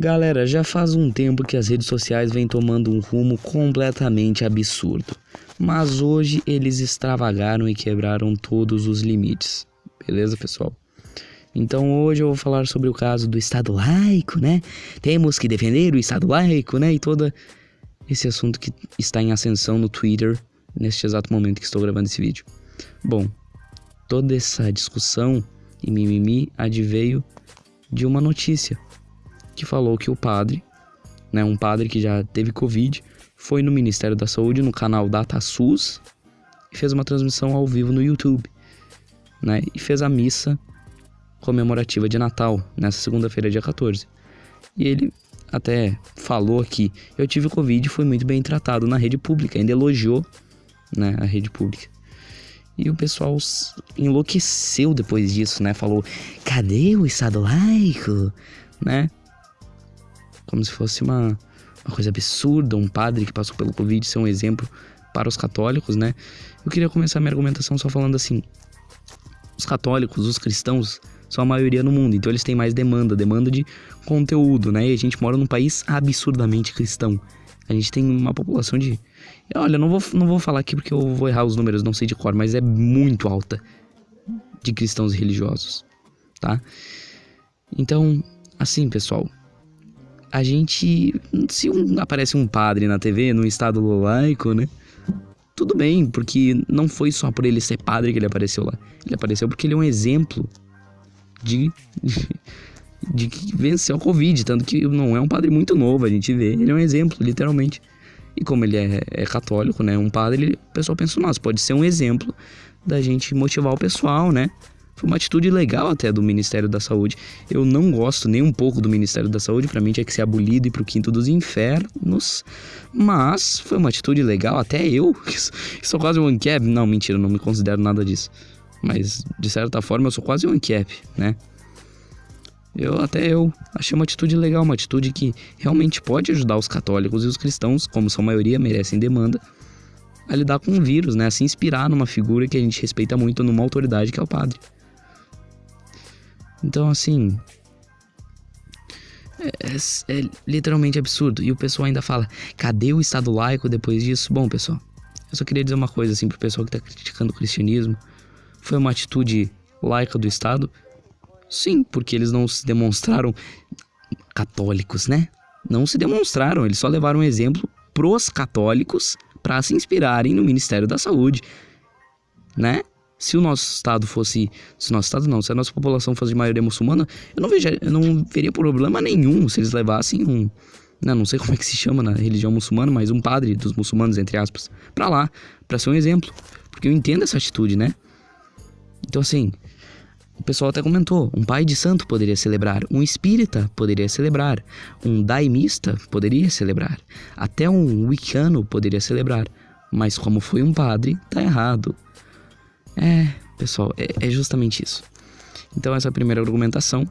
Galera, já faz um tempo que as redes sociais vêm tomando um rumo completamente absurdo. Mas hoje eles extravagaram e quebraram todos os limites. Beleza, pessoal? Então hoje eu vou falar sobre o caso do Estado laico, né? Temos que defender o Estado laico, né? E todo esse assunto que está em ascensão no Twitter neste exato momento que estou gravando esse vídeo. Bom, toda essa discussão e mimimi adveio de uma notícia que falou que o padre, né, um padre que já teve Covid, foi no Ministério da Saúde, no canal DataSUS, e fez uma transmissão ao vivo no YouTube, né, e fez a missa comemorativa de Natal, nessa segunda-feira, dia 14. E ele até falou aqui, eu tive Covid e fui muito bem tratado na rede pública, ainda elogiou né, a rede pública. E o pessoal enlouqueceu depois disso, né? Falou, cadê o Estado laico? Né? Como se fosse uma, uma coisa absurda, um padre que passou pelo Covid ser um exemplo para os católicos, né? Eu queria começar minha argumentação só falando assim: os católicos, os cristãos, são a maioria no mundo, então eles têm mais demanda, demanda de conteúdo, né? E a gente mora num país absurdamente cristão. A gente tem uma população de. Olha, não vou, não vou falar aqui porque eu vou errar os números, não sei de cor, mas é muito alta de cristãos religiosos, tá? Então, assim, pessoal, a gente. Se um, aparece um padre na TV, num estado laico, né? Tudo bem, porque não foi só por ele ser padre que ele apareceu lá. Ele apareceu porque ele é um exemplo de. de que venceu a Covid. Tanto que não é um padre muito novo, a gente vê. Ele é um exemplo, literalmente. E como ele é, é católico, né? Um padre, ele, o pessoal pensa, nossa, pode ser um exemplo da gente motivar o pessoal, né? Foi uma atitude legal até do Ministério da Saúde. Eu não gosto nem um pouco do Ministério da Saúde, para mim tinha que ser abolido e pro quinto dos infernos. Mas foi uma atitude legal, até eu, que sou quase um ANCAP. Não, mentira, não me considero nada disso. Mas de certa forma eu sou quase um ANCAP, né? Eu até eu achei uma atitude legal, uma atitude que realmente pode ajudar os católicos e os cristãos, como sua maioria merecem demanda, a lidar com o vírus, né? A se inspirar numa figura que a gente respeita muito, numa autoridade que é o padre. Então, assim. É, é, é, literalmente absurdo. E o pessoal ainda fala: cadê o Estado laico depois disso? Bom, pessoal, eu só queria dizer uma coisa assim pro pessoal que tá criticando o cristianismo. Foi uma atitude laica do Estado? Sim, porque eles não se demonstraram católicos, né? Não se demonstraram, eles só levaram um exemplo pros católicos para se inspirarem no Ministério da Saúde, né? Se o nosso estado fosse, se o nosso estado não, se a nossa população fosse de maioria muçulmana, eu não vejo, eu não veria problema nenhum se eles levassem um, não, né, não sei como é que se chama na religião muçulmana, mas um padre dos muçulmanos entre aspas, para lá, para ser um exemplo, porque eu entendo essa atitude, né? Então assim, o pessoal até comentou, um pai de santo poderia celebrar, um espírita poderia celebrar, um daimista poderia celebrar, até um wicano poderia celebrar, mas como foi um padre, tá errado. É, pessoal, é, é justamente isso. Então essa é a primeira argumentação.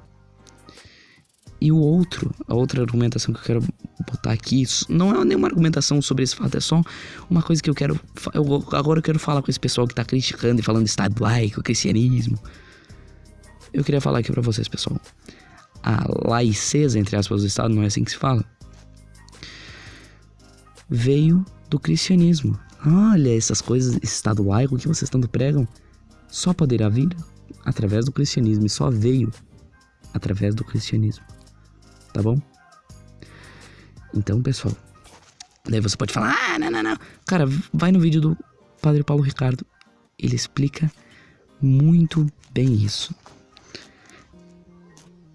E o outro, a outra argumentação que eu quero botar aqui, não é nenhuma argumentação sobre esse fato, é só uma coisa que eu quero. Eu, agora eu quero falar com esse pessoal que tá criticando e falando Estado laico, cristianismo. Eu queria falar aqui para vocês, pessoal. A laiceza, entre aspas, do Estado, não é assim que se fala. Veio do cristianismo. Olha, essas coisas, esse estado laico que vocês tanto pregam, só poderá vir através do cristianismo e só veio através do cristianismo. Tá bom? Então, pessoal, daí você pode falar: "Ah, não, não, não". Cara, vai no vídeo do Padre Paulo Ricardo. Ele explica muito bem isso.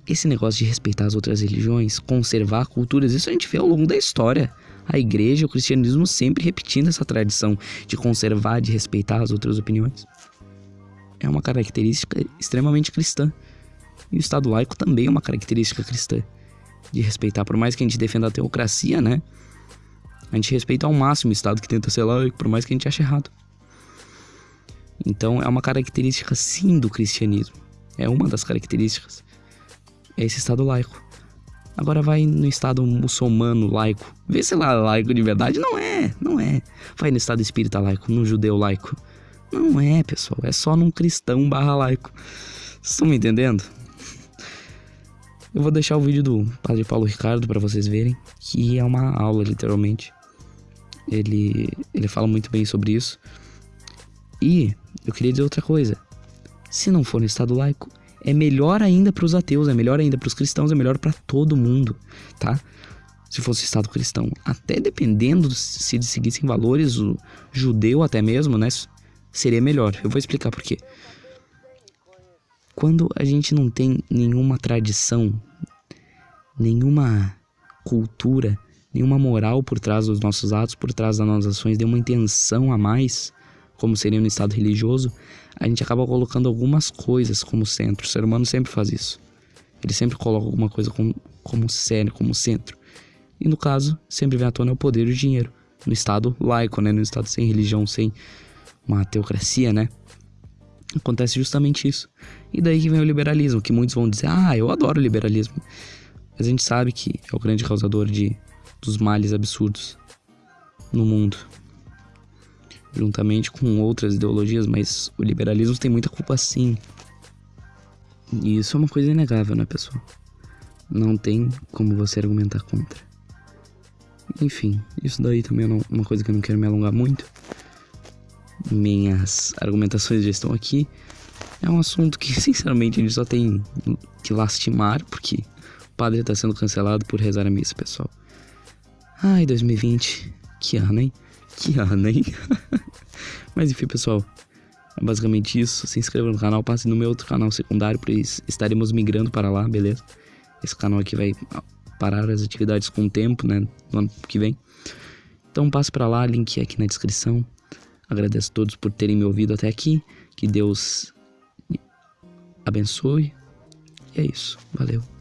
Esse negócio de respeitar as outras religiões, conservar culturas, isso a gente vê ao longo da história a igreja, o cristianismo sempre repetindo essa tradição de conservar, de respeitar as outras opiniões. É uma característica extremamente cristã. E o Estado laico também é uma característica cristã. De respeitar, por mais que a gente defenda a teocracia, né? A gente respeita ao máximo o Estado que tenta ser laico, por mais que a gente ache errado. Então é uma característica sim do cristianismo. É uma das características. É esse Estado laico. Agora vai no estado muçulmano laico. Vê se lá é laico de verdade. Não é, não é. Vai no estado espírita laico, no judeu laico. Não é, pessoal. É só num cristão barra laico. Vocês estão me entendendo? Eu vou deixar o vídeo do Padre Paulo Ricardo para vocês verem, que é uma aula, literalmente. Ele, ele fala muito bem sobre isso. E eu queria dizer outra coisa. Se não for no Estado laico, é melhor ainda para os ateus, é melhor ainda para os cristãos, é melhor para todo mundo, tá? Se fosse Estado cristão, até dependendo se eles seguissem valores, o judeu até mesmo, né? Seria melhor. Eu vou explicar por quê. Quando a gente não tem nenhuma tradição, nenhuma cultura, nenhuma moral por trás dos nossos atos, por trás das nossas ações, nenhuma intenção a mais, como seria no estado religioso, a gente acaba colocando algumas coisas como centro. O ser humano sempre faz isso. Ele sempre coloca alguma coisa como, como sério, como centro. E no caso, sempre vem à tona o poder e o dinheiro. No estado laico, né? No estado sem religião, sem uma teocracia, né? Acontece justamente isso. E daí que vem o liberalismo, que muitos vão dizer, ah, eu adoro o liberalismo. Mas a gente sabe que é o grande causador de, dos males absurdos no mundo. Juntamente com outras ideologias, mas o liberalismo tem muita culpa sim. E isso é uma coisa inegável, né, pessoal? Não tem como você argumentar contra. Enfim, isso daí também é uma coisa que eu não quero me alongar muito minhas argumentações já estão aqui. É um assunto que, sinceramente, a gente só tem que lastimar, porque o padre está sendo cancelado por rezar a missa, pessoal. Ai, 2020, que ano, hein? Que ano, hein? Mas enfim, pessoal, é basicamente isso. Se inscreva no canal, passe no meu outro canal secundário, pois estaremos migrando para lá, beleza? Esse canal aqui vai parar as atividades com o tempo, né? No ano que vem. Então passe para lá, link aqui na descrição. Agradeço a todos por terem me ouvido até aqui. Que Deus abençoe. E é isso. Valeu.